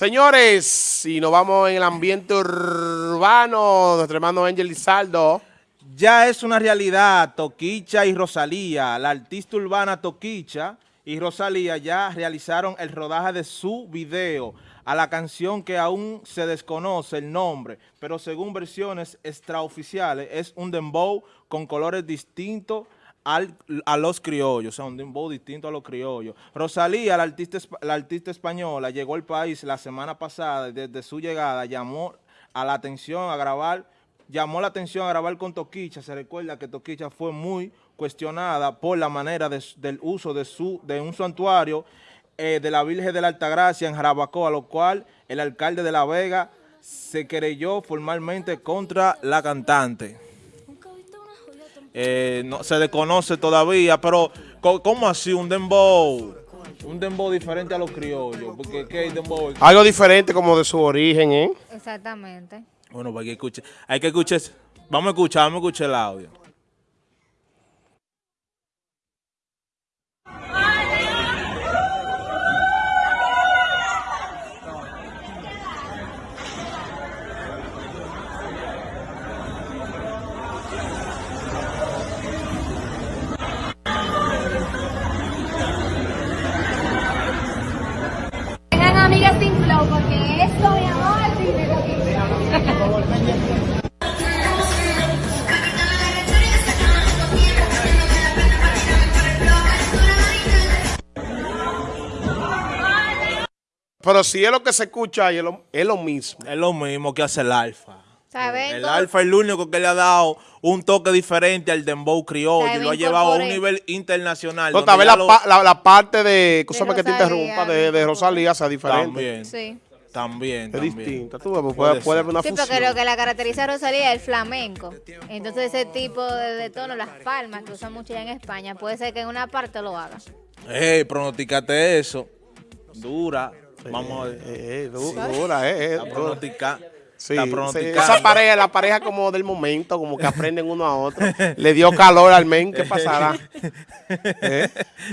Señores, si nos vamos en el ambiente urbano, nuestro hermano Ángel Lizardo. Ya es una realidad, Toquicha y Rosalía, la artista urbana Toquicha y Rosalía ya realizaron el rodaje de su video a la canción que aún se desconoce el nombre, pero según versiones extraoficiales es un dembow con colores distintos a los criollos, o sea, un dembow distinto a los criollos. Rosalía, la artista, la artista española, llegó al país la semana pasada y desde su llegada llamó a la atención a grabar, llamó la atención a grabar con Toquicha. Se recuerda que Toquicha fue muy cuestionada por la manera del uso de, su, de un santuario eh, de la Virgen de la Altagracia en Jarabacoa, lo cual el alcalde de La Vega se querelló formalmente contra la cantante. Eh, no se desconoce todavía, pero ¿cómo así un dembow? Un dembow diferente a los criollos, porque ¿qué dembow? Algo diferente como de su origen, ¿eh? Exactamente. Bueno, pues hay que escuchar, hay que escuchar, vamos a escuchar, vamos a escuchar el audio. Pero si es lo que se escucha es lo, es lo mismo. Es lo mismo que hace el alfa. El alfa es el único que le ha dado un toque diferente al dembow criollo y lo ha llevado a un nivel internacional. No, tal vez la, parte de, cosa que te interrumpa, de, de Rosalía sea diferente. También. Sí. También, Es distinta, tú puede, puede, haber una sí, porque lo que la caracteriza a Rosalía es el flamenco. Entonces ese tipo de, tono, las palmas que usan mucho ya en España, puede ser que en una parte lo haga. Eh, pronosticate eso. Dura. Vamos a ver. Eh, dura, eh. eh Sí, esa pareja, la pareja como del momento, como que aprenden uno a otro. Le dio calor al men, ¿qué pasará? ¿Eh?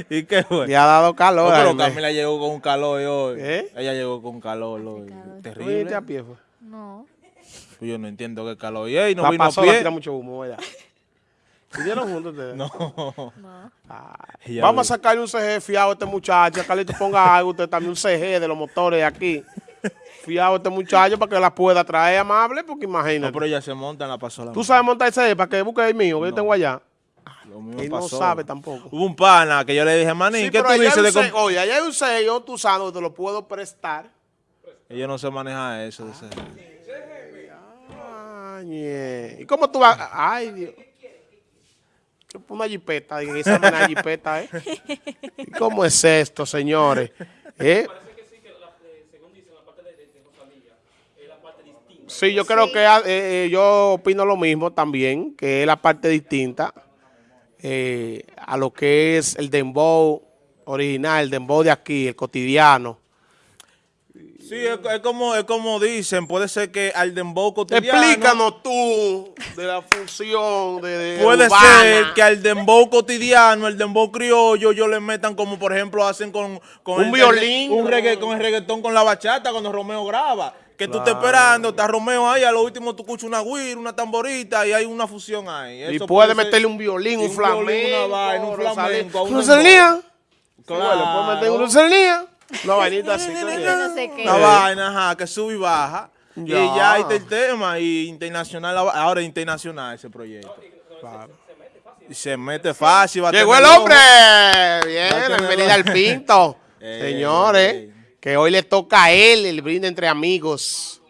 ¿Y qué fue? Le ha dado calor. No, pero Camila llegó con calor hoy. ¿Eh? Ella llegó con calor hoy. Terrible. a pie fue? No. Pues yo no entiendo qué calor. Y no vino pasó, a pie. tira mucho humo, ¿verdad? ¿Vivieron juntos ustedes? No. no. vamos a sacarle un CG fiado a este muchacho. Carlito ponga algo, usted también un CG de los motores aquí fiado este muchacho para que la pueda traer amable, porque imagínate. No, pero ella se monta en la pasola. ¿Tú sabes montar ese para que busque el mío, que yo tengo allá? Él no sabe tampoco. Hubo un pana que yo le dije, manín, ¿qué tú dices de Oye, allá hay un sello, tú sabes, te lo puedo prestar. Ella no se maneja eso de ese. ¿Y cómo tú vas? Ay, Dios. Una jipeta, en esa una jipeta, ¿eh? ¿Y cómo es esto, señores? ¿Eh? Sí, yo creo que eh, eh, yo opino lo mismo también, que es la parte distinta eh, a lo que es el dembow original, el dembow de aquí, el cotidiano. Sí, es, como, es como dicen, puede ser que al dembow cotidiano... Explícanos tú de la función de, Puede ser que al dembow cotidiano, el dembow criollo, yo le metan como por ejemplo hacen con... con un violín. Un con el reggaetón con la bachata cuando Romeo graba que tú estás esperando, está Romeo ahí, a lo último tú escuchas una guira, una tamborita y hay una fusión ahí. y puede meterle un violín, un, flamenco, una vaina, un flamenco. ¿Una Rosalía. Claro. le puede meter una Rosalía. Una vainita así. no sé qué. Una vaina, ajá, que sube y baja. Y ya está el tema, y internacional, ahora internacional ese proyecto. Claro. Y se mete fácil. Va Llegó el hombre. Bien, bienvenida al Pinto. Señores que hoy le toca a él el brinde entre amigos.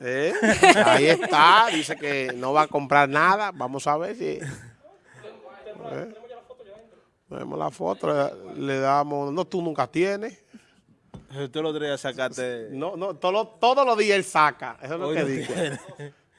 ¿Eh? Ahí está, dice que no va a comprar nada. Vamos a ver si... ¿Eh? Vemos la foto, le damos... No, tú nunca tienes. Tú lo días sacaste... No, no, todos los días él saca. Eso es lo que dice.